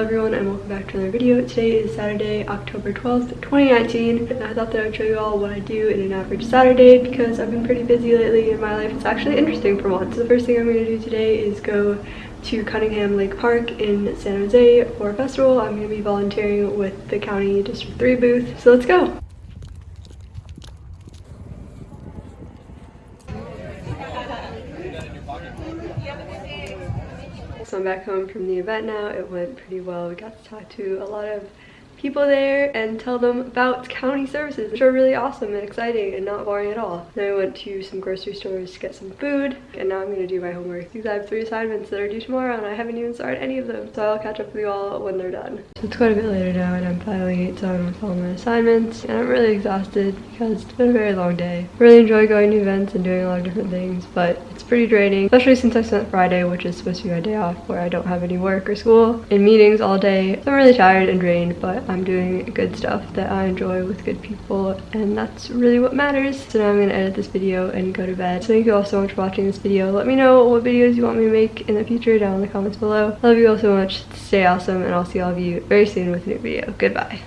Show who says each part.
Speaker 1: Hello everyone and welcome back to another video. Today is Saturday, October 12th, 2019. And I thought that I would show you all what I do in an average Saturday because I've been pretty busy lately in my life. It's actually interesting for once. The first thing I'm going to do today is go to Cunningham Lake Park in San Jose for a festival. I'm going to be volunteering with the County District 3 booth. So let's go! So I'm back home from the event now. It went pretty well. We got to talk to a lot of people there and tell them about county services, which are really awesome and exciting and not boring at all. Then I went to some grocery stores to get some food, and now I'm gonna do my homework because I have three assignments that are due tomorrow and I haven't even started any of them. So I'll catch up with you all when they're done. So it's quite a bit later now and I'm finally done with all my assignments and I'm really exhausted because it's been a very long day. I really enjoy going to events and doing a lot of different things, but it's pretty draining, especially since I spent Friday, which is supposed to be my day off, where I don't have any work or school, in meetings all day. So I'm really tired and drained, but I'm doing good stuff that I enjoy with good people and that's really what matters. So now I'm gonna edit this video and go to bed. So thank you all so much for watching this video. Let me know what videos you want me to make in the future down in the comments below. Love you all so much. Stay awesome and I'll see all of you very soon with a new video. Goodbye.